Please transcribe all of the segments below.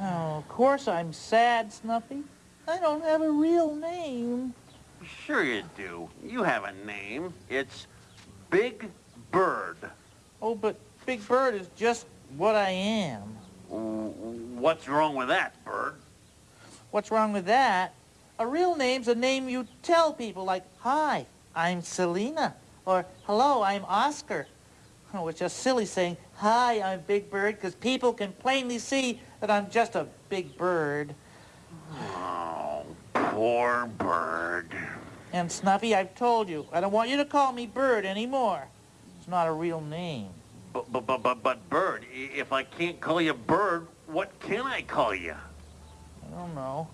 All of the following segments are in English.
Oh, of course I'm sad, Snuffy. I don't have a real name. Sure you do. You have a name. It's Big Bird. Oh, but Big Bird is just what I am. What's wrong with that, Bird? What's wrong with that? A real name's a name you tell people, like, Hi, I'm Selena, or Hello, I'm Oscar. Oh, it's just silly saying, Hi, I'm Big Bird, because people can plainly see that I'm just a big bird. Oh, poor Bird. And Snuffy, I've told you, I don't want you to call me Bird anymore. It's not a real name. But, but, but, but, but Bird, if I can't call you Bird, what can I call you? I don't know.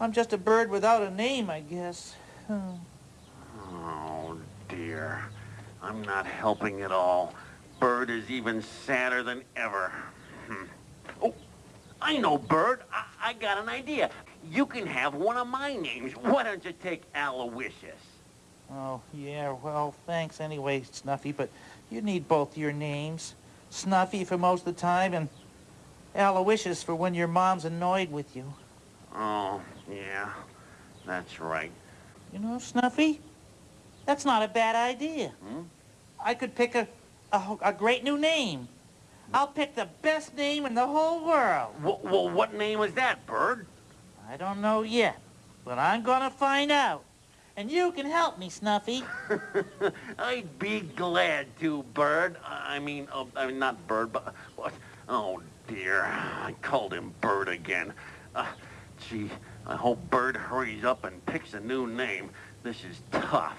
I'm just a bird without a name, I guess. Hmm. Oh, dear. I'm not helping at all. Bird is even sadder than ever. Hmm. Oh, I know, Bird. I, I got an idea. You can have one of my names. Why don't you take Aloysius? Oh, yeah, well, thanks anyway, Snuffy, but you need both your names. Snuffy for most of the time and Aloysius for when your mom's annoyed with you. Oh, yeah, that's right. You know, Snuffy, that's not a bad idea. Hmm? I could pick a, a, a great new name. I'll pick the best name in the whole world. Well, well, what name is that, Bird? I don't know yet, but I'm gonna find out. And you can help me, Snuffy. I'd be glad to, Bird. I mean, oh, I mean, not Bird, but what? Oh dear, I called him Bird again. Uh, gee, I hope Bird hurries up and picks a new name. This is tough.